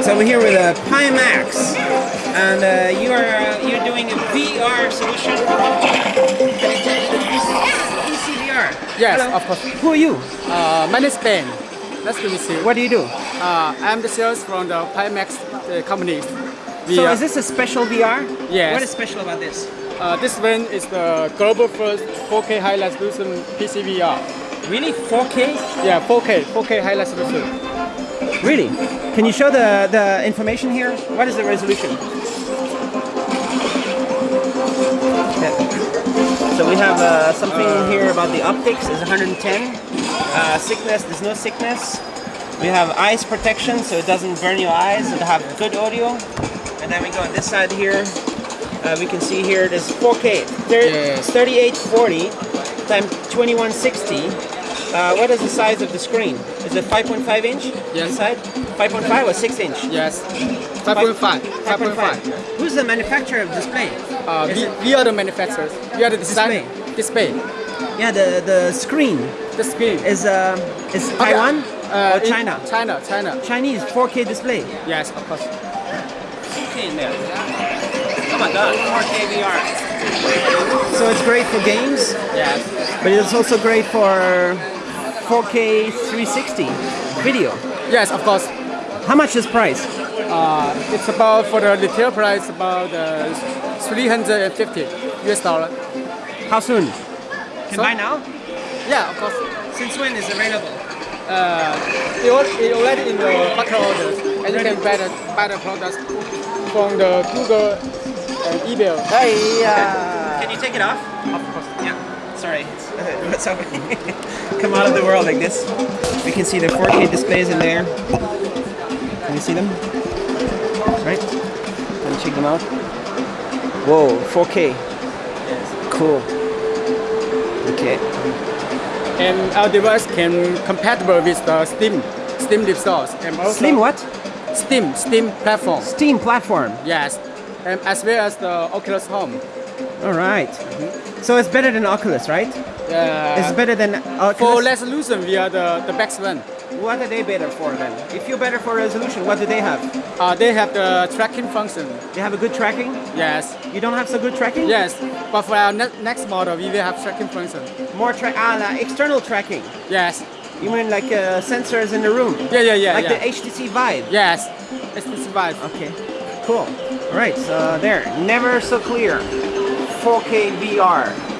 So we're here with a Pimax, and uh, you are uh, you're doing a VR solution. PCVR. Yes, Hello. of course. Who are you? Uh, my name is Ben. Nice to meet you. What do you do? Uh, I'm the sales from the Pimax uh, company. We, So uh, is this a special VR? Yes. What is special about this? uh, this one is the global first 4K high resolution PC VR. Really 4K? Yeah, 4K, 4K high resolution. Really? Can you show the the information here? What is the resolution? Yeah. So we have uh, something here about the optics is 110. Uh, sickness, there's no sickness. We have eyes protection, so it doesn't burn your eyes. It have good audio. And then we go on this side here. Uh, we can see here there's 4K, thir- Yes. 3840 times 2160. Uh, what is the size of the screen? Is it 5.5 inch Yes. inside? 5.5 or 6 inch? Yes, 5.5. 5.5. Who's the manufacturer of display? Uh, we, it- we are the manufacturers. We are the design display. Yeah, the the screen The screen. is uh, is Taiwan Uh, or China? China, China. Chinese 4K display. Yes, of course. 4K in there. Oh my God, 4K VR. So it's great for games, Yes. but it's also great for 4K 360 video. Yes, of course. How much is price? Uh, it's about for the retail price about uh, 350 US dollar. How soon? Can So- buy now? Yeah, of course. Since when is available? Uh, it, al- it already in the market orders, and you can buy the, buy the products from the Google and eBay. Hey, Can you take it off? Of course. Yeah. Sorry. What's happening? Come out of the world like this. We can see the 4K displays in there. Can you see them? Right? Let me check them out. Whoa, 4K. Cool. Okay. And our device can compatible with the Steam, Steam resource, and also Slim what? Steam, Steam platform. Steam platform. Yes, and as well as the Oculus Home. All right. So it's better than Oculus, right? Uh, It's better than for Oculus. resolution, we are the, the best one. What are they better for then? If you're better for resolution, what do they have? Uh, they have the tracking function. They have a good tracking? Yes, You don't have so good tracking? yes. But for our ne- next model, we will have tracking function. More track, ah, external tracking. Yes. You mean like uh, sensors in the room? Yeah, yeah, yeah. like yeah. the HTC Vive? Yes. It's the survive. Okay, cool. All right, so there, never so clear. 4K VR.